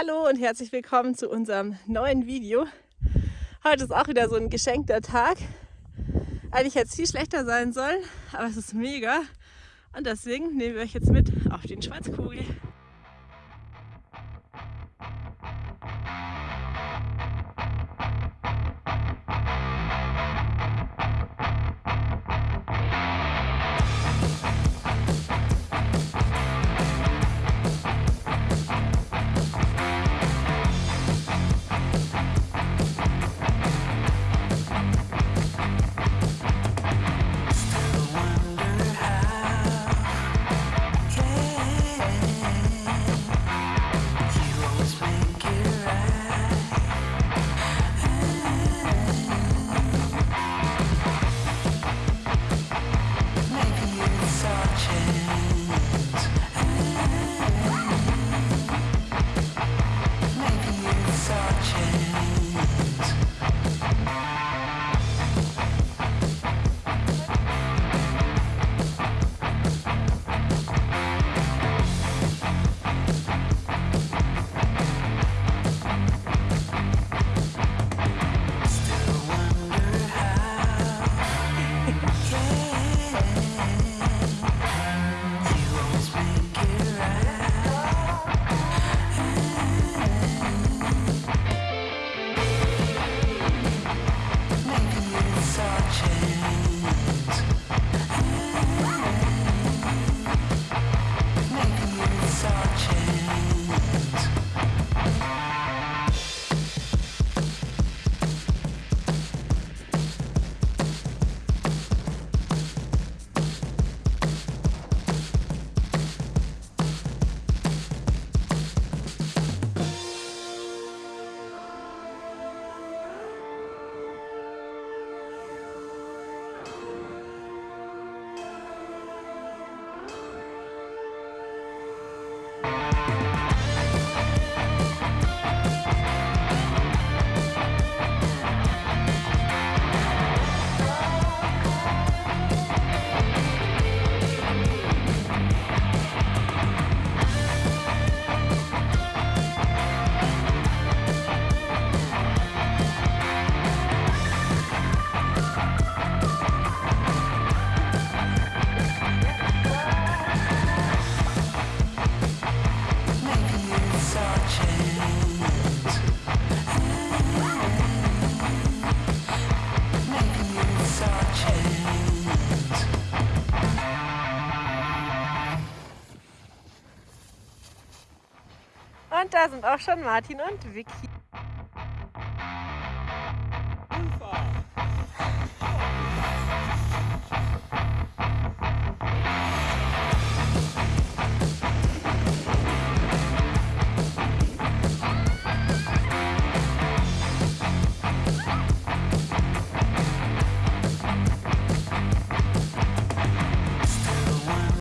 Hallo und herzlich willkommen zu unserem neuen Video. Heute ist auch wieder so ein geschenkter Tag. Eigentlich hätte es viel schlechter sein sollen, aber es ist mega. Und deswegen nehmen wir euch jetzt mit auf den Schwarzkugel. Und da sind auch schon Martin und Vicky.